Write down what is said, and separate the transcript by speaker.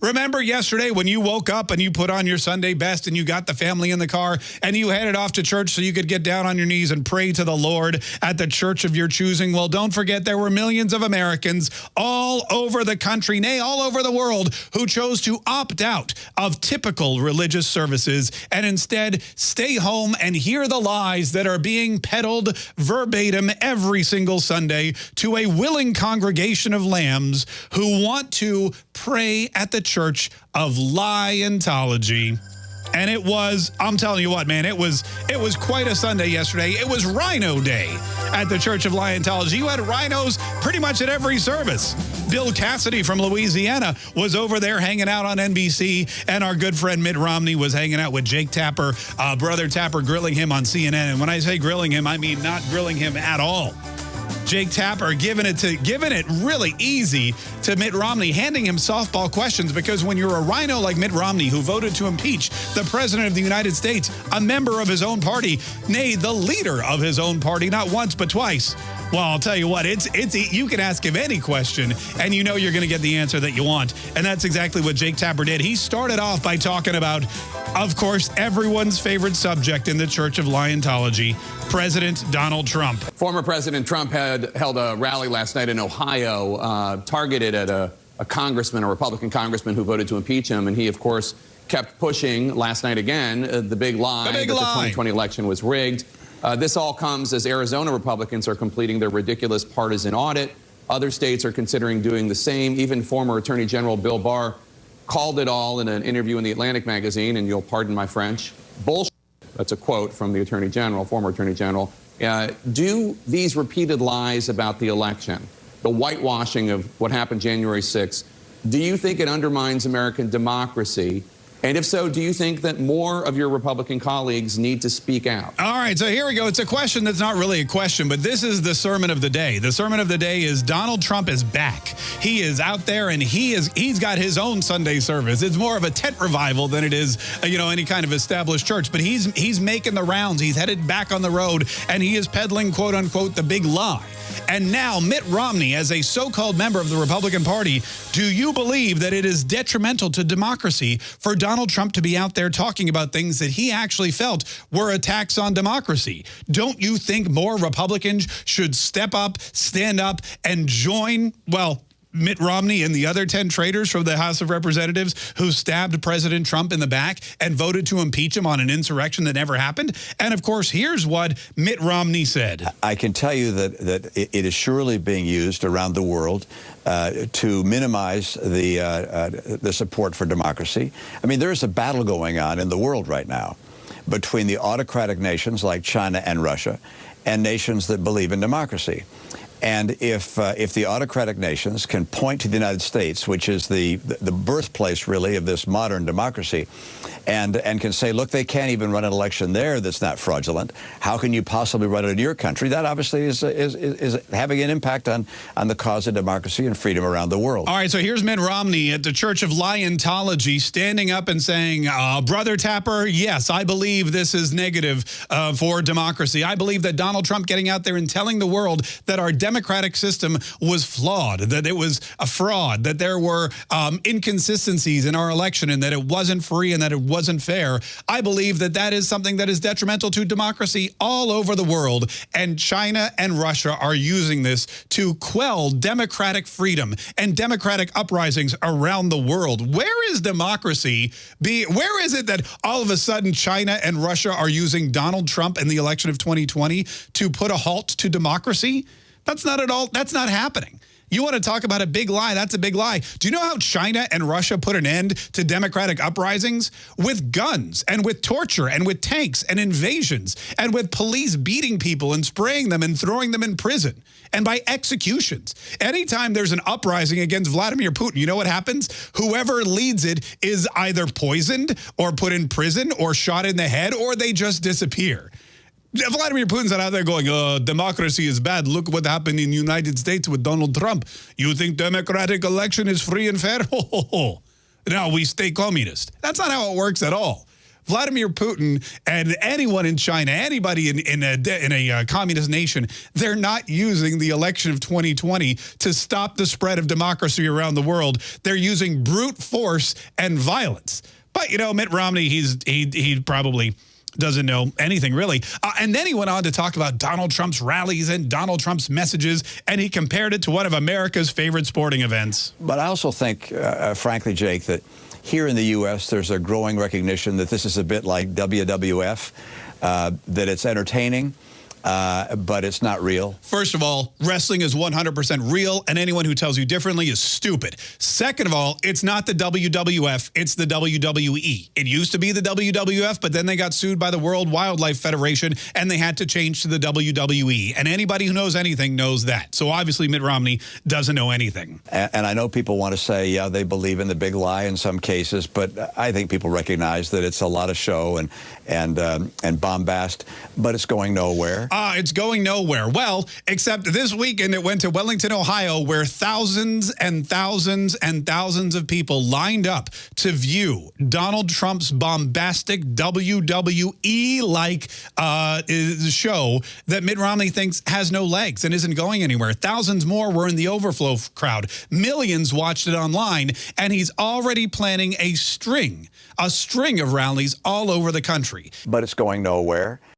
Speaker 1: Remember yesterday when you woke up and you put on your Sunday best and you got the family in the car and you headed off to church so you could get down on your knees and pray to the Lord at the church of your choosing? Well, don't forget there were millions of Americans all over the country, nay, all over the world, who chose to opt out of typical religious services and instead stay home and hear the lies that are being peddled verbatim every single Sunday to a willing congregation of lambs who want to pray at the Church of Liontology. And it was, I'm telling you what, man, it was it was quite a Sunday yesterday. It was Rhino Day at the Church of Liontology. You had rhinos pretty much at every service. Bill Cassidy from Louisiana was over there hanging out on NBC, and our good friend Mitt Romney was hanging out with Jake Tapper, uh, Brother Tapper, grilling him on CNN. And when I say grilling him, I mean not grilling him at all. Jake Tapper giving it to giving it really easy to Mitt Romney, handing him softball questions because when you're a rhino like Mitt Romney who voted to impeach the president of the United States, a member of his own party, nay, the leader of his own party, not once but twice. Well, I'll tell you what, it's it's you can ask him any question and you know you're going to get the answer that you want. And that's exactly what Jake Tapper did. He started off by talking about of course, everyone's favorite subject in the Church of Liontology, President Donald Trump.
Speaker 2: Former President Trump had held a rally last night in Ohio, uh, targeted at a, a congressman, a Republican congressman who voted to impeach him. And he, of course, kept pushing last night again uh, the big lie
Speaker 1: the big
Speaker 2: that
Speaker 1: lie.
Speaker 2: the 2020 election was rigged. Uh, this all comes as Arizona Republicans are completing their ridiculous partisan audit. Other states are considering doing the same. Even former Attorney General Bill Barr called it all in an interview in the Atlantic magazine, and you'll pardon my French, bullshit. That's a quote from the Attorney General, former Attorney General. Uh, do these repeated lies about the election, the whitewashing of what happened January 6th, do you think it undermines American democracy? And if so, do you think that more of your Republican colleagues need to speak out?
Speaker 1: All right, so here we go. It's a question that's not really a question, but this is the sermon of the day. The sermon of the day is Donald Trump is back. He is out there and he is he's got his own Sunday service. It's more of a tent revival than it is, uh, you know, any kind of established church, but he's he's making the rounds. He's headed back on the road and he is peddling quote unquote the big lie. And now Mitt Romney, as a so-called member of the Republican Party, do you believe that it is detrimental to democracy for Donald Trump to be out there talking about things that he actually felt were attacks on democracy? Don't you think more Republicans should step up, stand up, and join, well, Mitt Romney and the other 10 traitors from the House of Representatives who stabbed President Trump in the back and voted to impeach him on an insurrection that never happened. And of course, here's what Mitt Romney said.
Speaker 3: I can tell you that, that it is surely being used around the world uh, to minimize the, uh, uh, the support for democracy. I mean, there's a battle going on in the world right now between the autocratic nations like China and Russia and nations that believe in democracy. And if, uh, if the autocratic nations can point to the United States, which is the, the birthplace, really, of this modern democracy, and, and can say, look, they can't even run an election there that's not fraudulent. How can you possibly run it in your country? That obviously is, is, is having an impact on, on the cause of democracy and freedom around the world.
Speaker 1: All right, so here's Mitt Romney at the Church of Liontology standing up and saying, uh, Brother Tapper, yes, I believe this is negative uh, for democracy. I believe that Donald Trump getting out there and telling the world that our democratic system was flawed, that it was a fraud, that there were um, inconsistencies in our election and that it wasn't free and that it wasn't fair. I believe that that is something that is detrimental to democracy all over the world. And China and Russia are using this to quell democratic freedom and democratic uprisings around the world. Where is democracy? Be, where is it that all of a sudden China and Russia are using Donald Trump in the election of 2020 to put a halt to democracy? That's not at all, that's not happening. You want to talk about a big lie? That's a big lie. Do you know how China and Russia put an end to democratic uprisings? With guns and with torture and with tanks and invasions and with police beating people and spraying them and throwing them in prison and by executions. Anytime there's an uprising against Vladimir Putin, you know what happens? Whoever leads it is either poisoned or put in prison or shot in the head or they just disappear. Vladimir Putin's out there going, uh, democracy is bad. Look what happened in the United States with Donald Trump. You think democratic election is free and fair? Now we stay communist. That's not how it works at all. Vladimir Putin and anyone in China, anybody in, in a, in a uh, communist nation, they're not using the election of 2020 to stop the spread of democracy around the world. They're using brute force and violence. But, you know, Mitt Romney, he's he, he probably doesn't know anything really. Uh, and then he went on to talk about Donald Trump's rallies and Donald Trump's messages, and he compared it to one of America's favorite sporting events.
Speaker 3: But I also think, uh, uh frankly, Jake, that here in the U.S., there's a growing recognition that this is a bit like WWF, uh, that it's entertaining, uh, but it's not real.
Speaker 1: First of all, wrestling is 100% real, and anyone who tells you differently is stupid. Second of all, it's not the WWF, it's the WWE. It used to be the WWF, but then they got sued by the World Wildlife Federation, and they had to change to the WWE. And anybody who knows anything knows that. So obviously Mitt Romney doesn't know anything.
Speaker 3: And, and I know people want to say, yeah, they believe in the big lie in some cases, but I think people recognize that it's a lot of show and, and, um, and bombast, but it's going nowhere.
Speaker 1: Ah, it's going nowhere. Well, except this weekend it went to Wellington, Ohio, where thousands and thousands and thousands of people lined up to view Donald Trump's bombastic WWE-like uh, show that Mitt Romney thinks has no legs and isn't going anywhere. Thousands more were in the overflow crowd. Millions watched it online, and he's already planning a string, a string of rallies all over the country.
Speaker 3: But it's going nowhere.